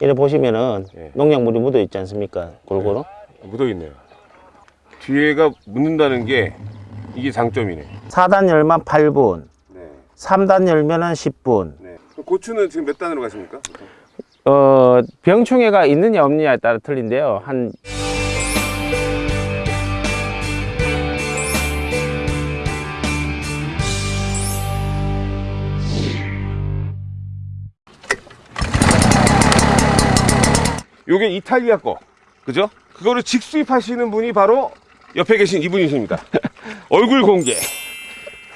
이래 보시면은 예. 농약물이 묻어 있지 않습니까? 골고루. 묻어 있네요. 뒤에가 묻는다는 게 이게 장점이네. 4단 열만 8분, 네. 3단 열면은 10분. 네. 고추는 지금 몇 단으로 가십니까? 어, 병충해가 있느냐 없느냐에 따라 틀린데요. 한 요게 이탈리아 거. 그죠? 그거를 직수입 하시는 분이 바로 옆에 계신 이분이십니다. 얼굴 공개.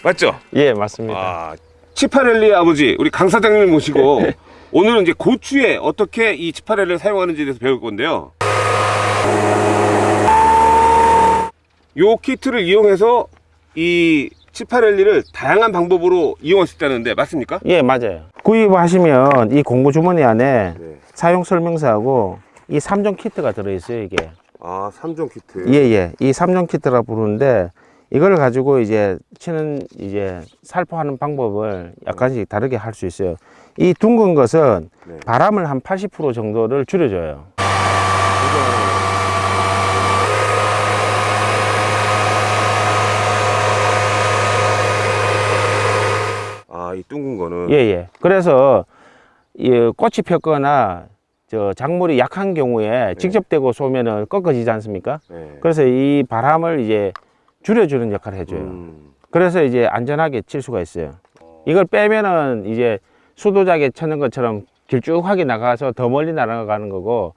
맞죠? 예, 맞습니다. 아, 치파렐리 아버지, 우리 강 사장님을 모시고 오늘은 이제 고추에 어떻게 이 치파렐리를 사용하는지에 대해서 배울 건데요. 요 키트를 이용해서 이 치파렐리를 다양한 방법으로 이용할 수 있다는데 맞습니까? 예, 맞아요. 구입하시면 이 공구 주머니 안에 네. 사용 설명서하고 이 3종 키트가 들어 있어요, 이게. 아, 3종 키트. 예, 예. 이 3종 키트라 부르는데 이걸 가지고 이제 치는 이제 살포하는 방법을 약간씩 다르게 할 수 있어요. 이 둥근 것은 네. 바람을 한 80% 정도를 줄여줘요. 아, 이 둥근 거는 예, 예. 그래서 이 꽃이 폈거나 저 작물이 약한 경우에 직접 대고 쏘면은 꺾어지지 않습니까? 네. 그래서 이 바람을 이제 줄여주는 역할을 해줘요. 음, 그래서 이제 안전하게 칠 수가 있어요. 이걸 빼면은 이제 수도작에 쳐는 것처럼 길쭉하게 나가서 더 멀리 날아가는 거고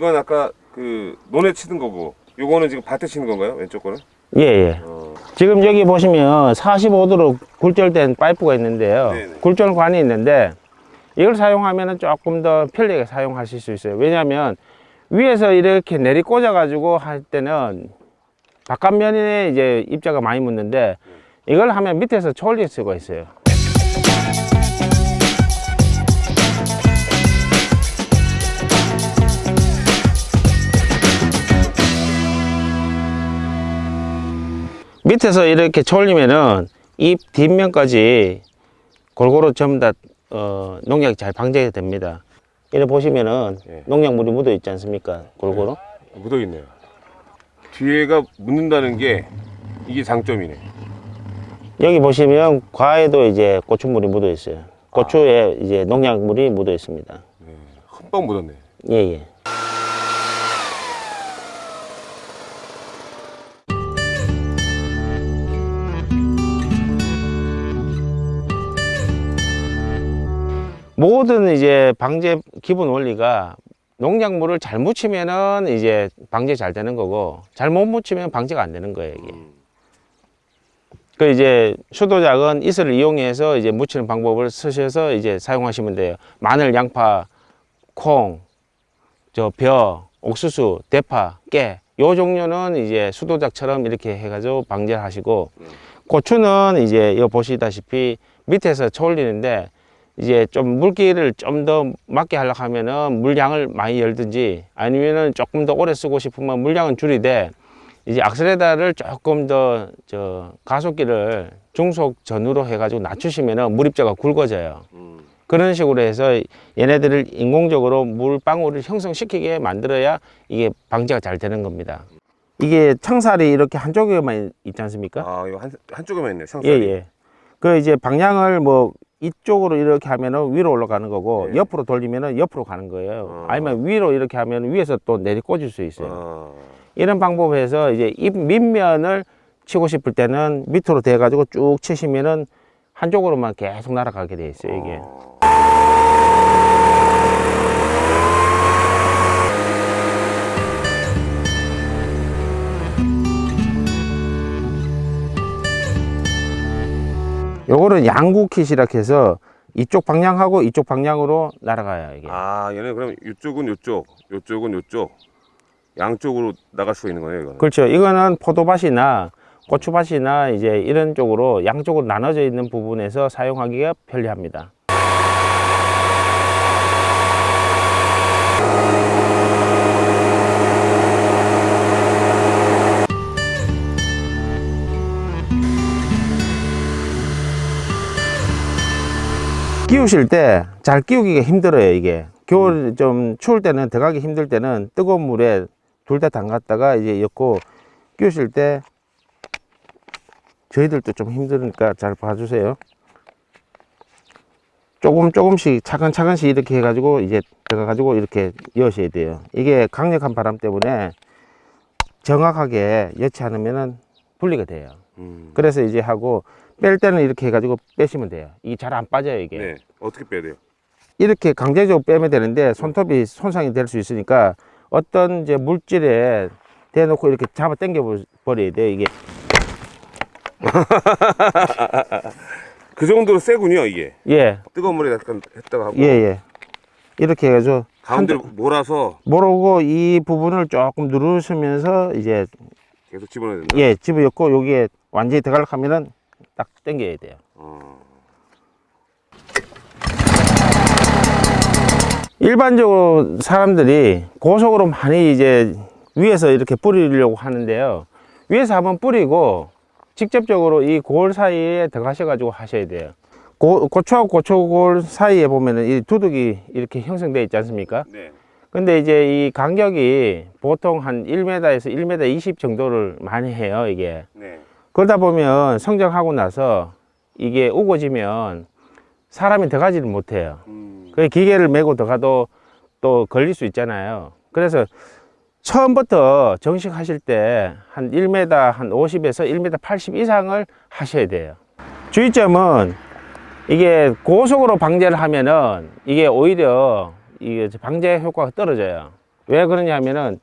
이건 아까 그 논에 치는 거고 요거는 지금 밭에 치는 건가요? 왼쪽 거는? 예, 예. 어, 지금 여기 보시면 45도로 굴절된 파이프가 있는데요. 네네. 굴절관이 있는데 이걸 사용하면 조금 더 편리하게 사용하실 수 있어요. 왜냐하면 위에서 이렇게 내리 꽂아 가지고 할 때는 바깥면에 이제 입자가 많이 묻는데 이걸 하면 밑에서 초올릴 수가 있어요. 밑에서 이렇게 초올리면은 잎 뒷면까지 골고루 전부 다 어, 농약이 잘 방제가 됩니다. 이래 보시면은 예. 농약물이 묻어 있지 않습니까? 골고루. 묻어 있네요. 뒤에가 묻는다는 게 이게 장점이네. 여기 보시면 과에도 이제 고추물이 묻어 있어요. 고추에 이제 농약물이 묻어 있습니다. 흠뻑 묻었네. 예, 예. 모든 이제 방제 기본 원리가 농약물을 잘 묻히면은 이제 방제 잘 되는 거고 잘 못 묻히면 방제가 안 되는 거예요, 이게. 음, 그 이제 수도작은 이슬을 이용해서 이제 묻히는 방법을 쓰셔서 이제 사용하시면 돼요. 마늘, 양파, 콩, 저 벼, 옥수수, 대파, 깨. 요 종류는 이제 수도작처럼 이렇게 해가지고 방제를 하시고 고추는 이제 이거 보시다시피 밑에서 초올리는데 이제 좀 물기를 좀 더 맞게 하려고 하면은 물량을 많이 열든지 아니면은 조금 더 오래 쓰고 싶으면 물량은 줄이되 이제 악셀레다를 조금 더 저 가속기를 중속 전후로 해가지고 낮추시면은 물입자가 굵어져요. 음. 그런 식으로 해서 얘네들을 인공적으로 물방울을 형성시키게 만들어야 이게 방제가 잘 되는 겁니다. 이게 창살이 이렇게 한쪽에만 있지 않습니까? 아, 이거 한, 한쪽에만 있네. 예, 상살이. 예. 그 이제 방향을 뭐 이쪽으로 이렇게 하면은 위로 올라가는 거고 네. 옆으로 돌리면은 옆으로 가는 거예요. 어. 아니면 위로 이렇게 하면 위에서 또 내리 꽂을 수 있어요. 아, 이런 방법에서 이제 잎 밑면을 치고 싶을 때는 밑으로 대 가지고 쭉 치시면은 한쪽으로만 계속 날아가게 돼 있어요, 이게. 어. 요거는 양구킷이라 해서 이쪽 방향하고 이쪽 방향으로 날아가요, 이게. 아, 얘는 그럼 이쪽은 이쪽, 이쪽은 이쪽, 양쪽으로 나갈 수가 있는 거네요, 이거는. 그렇죠. 이거는 포도밭이나 고추밭이나 이제 이런 쪽으로 양쪽으로 나눠져 있는 부분에서 사용하기가 편리합니다. 끼우실 때 잘 끼우기가 힘들어요 이게. 겨울 좀 추울 때는 들어가기 힘들 때는 뜨거운 물에 둘 다 담갔다가 이제 엮고 끼우실 때 저희들도 좀 힘드니까 잘 봐주세요. 조금 조금씩 차근차근씩 이렇게 해가지고 이제 들어가가지고 이렇게 여셔야 돼요. 이게 강력한 바람 때문에 정확하게 여치 않으면은 분리가 돼요. 음. 그래서 이제 하고 뺄 때는 이렇게 해가지고 빼시면 돼요. 이게 잘 안 빠져요 이게. 네. 어떻게 빼야 돼요? 이렇게 강제적으로 빼면 되는데 손톱이 손상이 될 수 있으니까 어떤 이제 물질에 대놓고 이렇게 잡아 당겨 버- 버려야 돼요 이게 그 정도로 세군요 이게. 예 뜨거운 물에 약간 했다가 하고 예, 예. 이렇게 해가지고 가운데로 한- 몰아서 모르고 이 부분을 조금 누르시면서 이제 계속 집어넣어야 된다. 예 집어넣고 여기에 완전히 들어가려 하면은 딱 당겨야 돼요 어. 일반적으로 사람들이 고속으로 많이 이제 위에서 이렇게 뿌리려고 하는데요. 위에서 한번 뿌리고 직접적으로 이 골 사이에 들어가셔 가지고 하셔야 돼요. 고, 고추하고 고추골 사이에 보면은 이 두둑이 이렇게 형성되어 있지 않습니까? 네. 근데 이제 이 간격이 보통 한 1m에서 1m 20 정도를 많이 해요, 이게. 네. 그러다 보면 성장하고 나서 이게 우거지면 사람이 들어가지를 못해요. 음. 그 기계를 메고 들어가도 또 걸릴 수 있잖아요. 그래서 처음부터 정식 하실 때 한 1m 한 50에서 1m 80 이상을 하셔야 돼요. 주의점은 이게 고속으로 방제를 하면은 이게 오히려 이게 방제 효과가 떨어져요. 왜 그러냐 하면은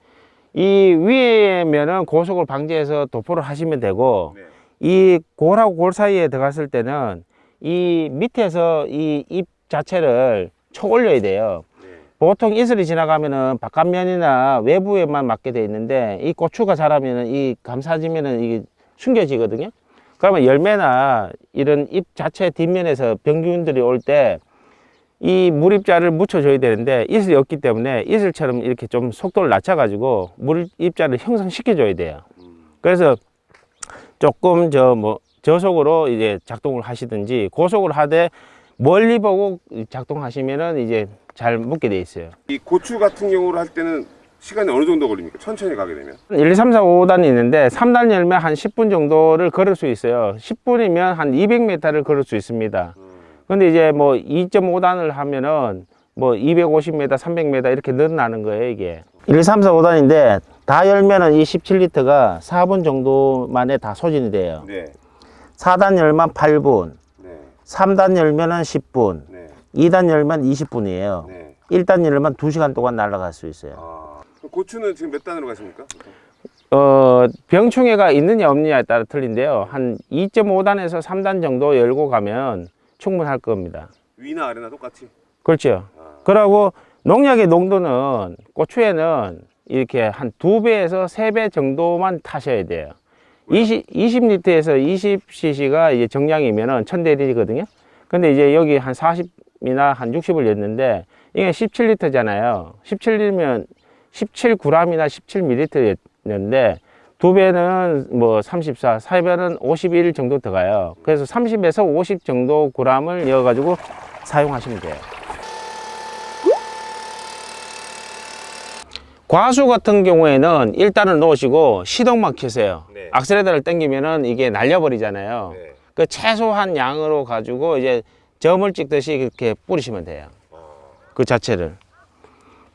이 위에면은 고속을 방제해서 도포를 하시면 되고 네. 이 골하고 골 사이에 들어갔을 때는 이 밑에서 이잎 자체를 쳐 올려야 돼요. 네. 보통 이슬이 지나가면은 바깥면이나 외부에만 맞게 돼 있는데 이 고추가 자라면은 이 감싸지면은 이게 숨겨지거든요. 그러면 열매나 이런 잎 자체 뒷면에서 병균들이 올 때 이 물입자를 묻혀줘야 되는데 이슬이 없기 때문에 이슬처럼 이렇게 좀 속도를 낮춰가지고 물입자를 형성시켜줘야 돼요. 그래서 조금 저 뭐 저속으로 이제 작동을 하시든지 고속으로 하되 멀리 보고 작동하시면은 이제 잘 묶게 돼 있어요. 이 고추 같은 경우로 할 때는 시간이 어느 정도 걸립니까? 천천히 가게 되면. 1, 2, 3, 4, 5단이 있는데 3단 열면 한 10분 정도를 걸을 수 있어요. 10분이면 한 200m를 걸을 수 있습니다. 근데 이제 뭐 2.5단을 하면은 뭐 250m, 300m 이렇게 늘어나는 거예요, 이게. 1, 2, 3, 4, 5단인데 다 열면은 이 17리터가 4분 정도 만에 다 소진이 돼요. 네. 4단 열면 8분, 네. 3단 열면은 10분, 네. 2단 열면 20분이에요. 네. 1단 열면 2시간 동안 날아갈 수 있어요. 아. 고추는 지금 몇 단으로 가십니까? 어, 병충해가 있느냐 없느냐에 따라 틀린데요. 한 2.5단에서 3단 정도 열고 가면 충분할 겁니다. 위나 아래나 똑같이. 그렇죠. 아. 그러고 농약의 농도는 고추에는 이렇게 한 두 배에서 세 배 정도만 타셔야 돼요. 20, 20리터에서 20cc가 이제 정량이면은 1000대리거든요. 근데 이제 여기 한 40이나 한 60을 였는데 이게 17리터잖아요. 17이면 17g이나 17ml였는데 두 배는 뭐 34, 세 배는 51 정도 들어가요. 그래서 30에서 50 정도 g을 넣어가지고 사용하시면 돼요. 과수 같은 경우에는 일단은 놓으시고 시동만 켜세요. 네. 악셀레터를 당기면은 이게 날려버리잖아요. 네. 그 최소한 양으로 가지고 이제 점을 찍듯이 이렇게 뿌리시면 돼요. 그 자체를.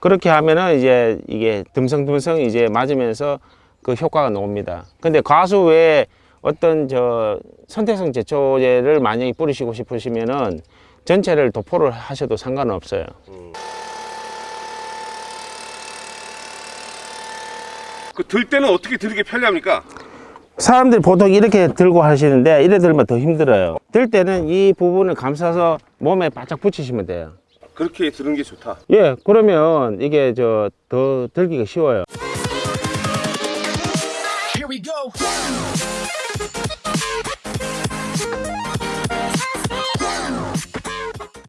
그렇게 하면은 이제 이게 듬성듬성 이제 맞으면서 그 효과가 나옵니다. 근데 과수 외에 어떤 저 선택성 제초제를 만약에 뿌리시고 싶으시면은 전체를 도포를 하셔도 상관은 없어요. 그 들 때는 어떻게 들게 편리합니까? 사람들이 보통 이렇게 들고 하시는데 이래 들면 더 힘들어요. 들 때는 이 부분을 감싸서 몸에 바짝 붙이시면 돼요. 그렇게 드는 게 좋다. 예 그러면 이게 저 더 들기가 쉬워요.